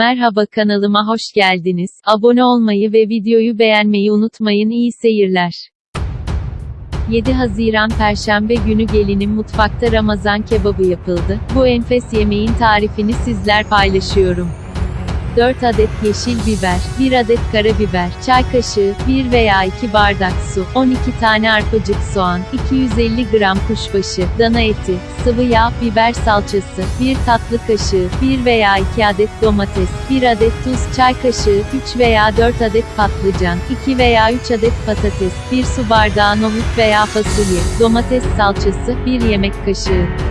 Merhaba kanalıma hoş geldiniz. Abone olmayı ve videoyu beğenmeyi unutmayın. İyi seyirler. 7 Haziran Perşembe günü gelinin mutfakta Ramazan kebabı yapıldı. Bu enfes yemeğin tarifini sizler paylaşıyorum. 4 adet yeşil biber, 1 adet karabiber, çay kaşığı, 1 veya 2 bardak su, 12 tane arpacık soğan, 250 gram kuşbaşı, dana eti, sıvı yağ, biber salçası, 1 tatlı kaşığı, 1 veya 2 adet domates, 1 adet tuz, çay kaşığı, 3 veya 4 adet patlıcan, 2 veya 3 adet patates, 1 su bardağı nohut veya fasulye, domates salçası, 1 yemek kaşığı.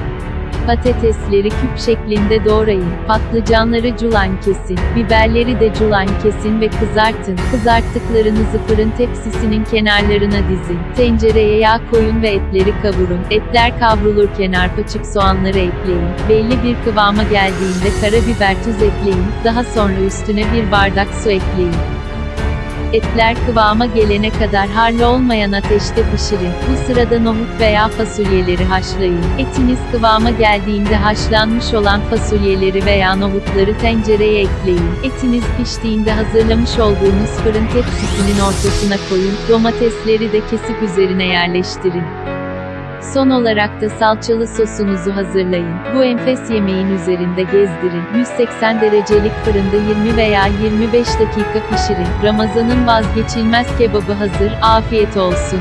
Patatesleri küp şeklinde doğrayın. Patlıcanları culan kesin. Biberleri de culan kesin ve kızartın. Kızarttıklarınızı fırın tepsisinin kenarlarına dizin. Tencereye yağ koyun ve etleri kavurun. Etler kavrulurken arpaçık soğanları ekleyin. Belli bir kıvama geldiğinde karabiber tuz ekleyin. Daha sonra üstüne bir bardak su ekleyin. Etler kıvama gelene kadar harlı olmayan ateşte pişirin. Bu sırada nohut veya fasulyeleri haşlayın. Etiniz kıvama geldiğinde haşlanmış olan fasulyeleri veya nohutları tencereye ekleyin. Etiniz piştiğinde hazırlamış olduğunuz fırın tepsisinin ortasına koyun. Domatesleri de kesip üzerine yerleştirin. Son olarak da salçalı sosunuzu hazırlayın. Bu enfes yemeğin üzerinde gezdirin. 180 derecelik fırında 20 veya 25 dakika pişirin. Ramazanın vazgeçilmez kebabı hazır. Afiyet olsun.